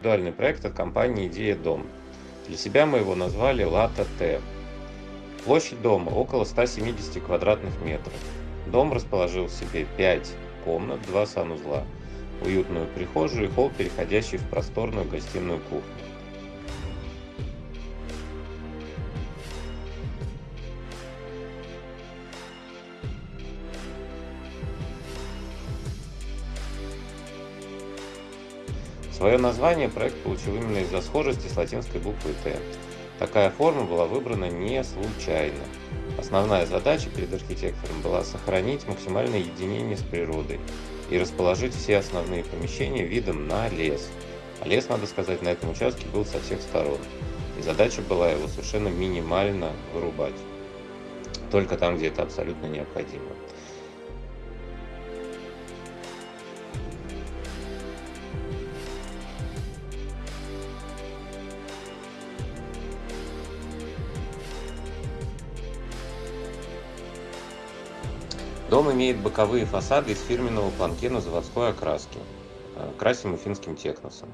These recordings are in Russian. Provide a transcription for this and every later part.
индивидуальный проект от компании «Идея Дом». Для себя мы его назвали «Лата Т». Площадь дома около 170 квадратных метров. Дом расположил в себе 5 комнат, 2 санузла, уютную прихожую и холл, переходящий в просторную гостиную кухню. Свое название проект получил именно из-за схожести с латинской буквой «Т». Такая форма была выбрана не случайно. Основная задача перед архитектором была сохранить максимальное единение с природой и расположить все основные помещения видом на лес. А лес, надо сказать, на этом участке был со всех сторон. И задача была его совершенно минимально вырубать. Только там, где это абсолютно необходимо. Дом имеет боковые фасады из фирменного планкена заводской окраски. Э, красим финским техносом.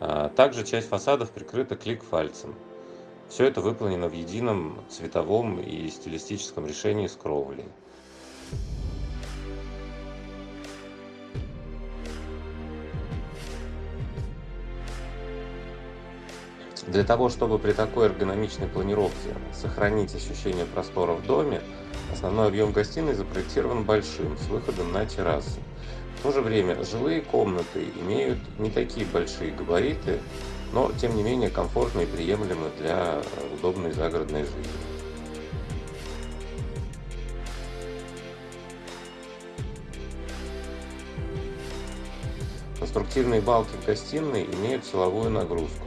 Э, также часть фасадов прикрыта клик-фальцем. Все это выполнено в едином цветовом и стилистическом решении с кровлей. Для того, чтобы при такой эргономичной планировке сохранить ощущение простора в доме, основной объем гостиной запроектирован большим, с выходом на террасы. В то же время жилые комнаты имеют не такие большие габариты, но тем не менее комфортны и приемлемы для удобной загородной жизни. Конструктивные балки в гостиной имеют силовую нагрузку.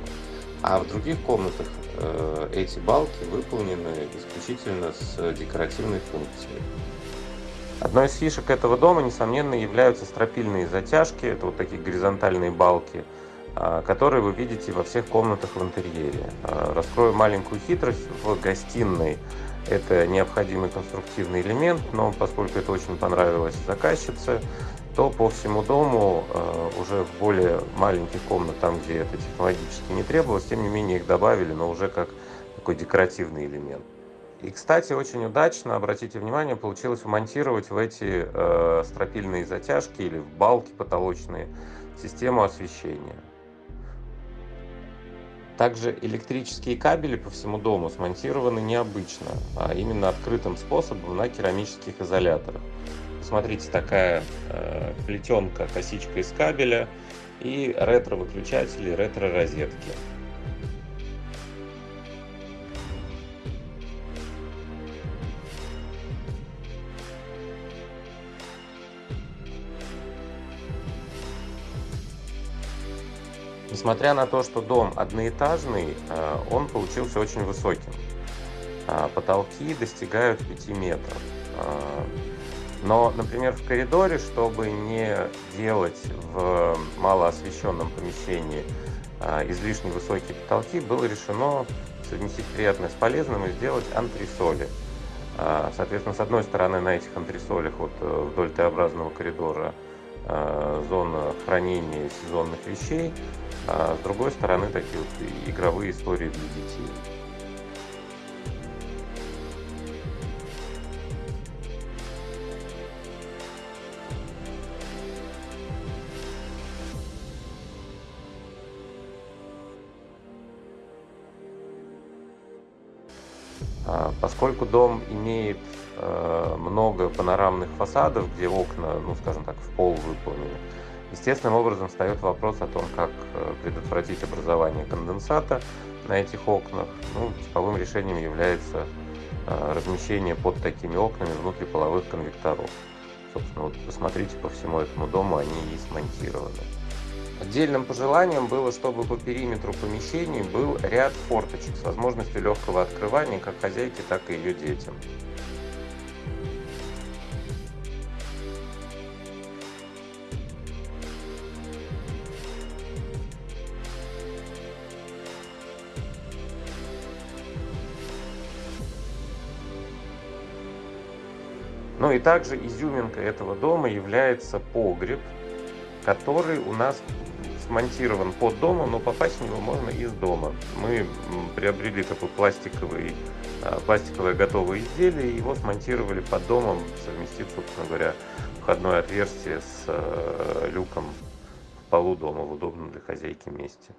А в других комнатах э, эти балки выполнены исключительно с декоративной функцией. Одной из фишек этого дома, несомненно, являются стропильные затяжки. Это вот такие горизонтальные балки, э, которые вы видите во всех комнатах в интерьере. Э, раскрою маленькую хитрость. В гостиной это необходимый конструктивный элемент, но поскольку это очень понравилось заказчице, то по всему дому э, уже в более маленьких комнатах, там, где это технологически не требовалось, тем не менее их добавили, но уже как такой декоративный элемент. И, кстати, очень удачно, обратите внимание, получилось вмонтировать в эти э, стропильные затяжки или в балки потолочные систему освещения. Также электрические кабели по всему дому смонтированы необычно, а именно открытым способом на керамических изоляторах. Смотрите, такая э, плетенка, косичка из кабеля и ретро-выключатели, ретро-розетки. Несмотря на то, что дом одноэтажный, э, он получился очень высоким. А потолки достигают 5 метров. Но, например, в коридоре, чтобы не делать в малоосвещенном помещении а, излишне высокие потолки, было решено совместить приятное с полезным и сделать антресоли. А, соответственно, с одной стороны на этих антресолях вот э, вдоль Т-образного коридора а, зона хранения сезонных вещей, а с другой стороны такие вот игровые истории для детей. Поскольку дом имеет э, много панорамных фасадов, где окна, ну скажем так, в пол выполнены, естественным образом встает вопрос о том, как э, предотвратить образование конденсата на этих окнах. Ну, типовым решением является э, размещение под такими окнами внутриполовых конвекторов. Собственно, вот посмотрите по всему этому дому, они и смонтированы. Отдельным пожеланием было, чтобы по периметру помещений был ряд форточек с возможностью легкого открывания как хозяйке, так и ее детям. Ну и также изюминкой этого дома является погреб, который у нас смонтирован под домом, но попасть в него можно из дома. Мы приобрели такой пластиковый, а, пластиковое готовое изделие, его смонтировали под домом, совместив, собственно говоря, входное отверстие с э, люком в полу дома в удобном для хозяйки месте.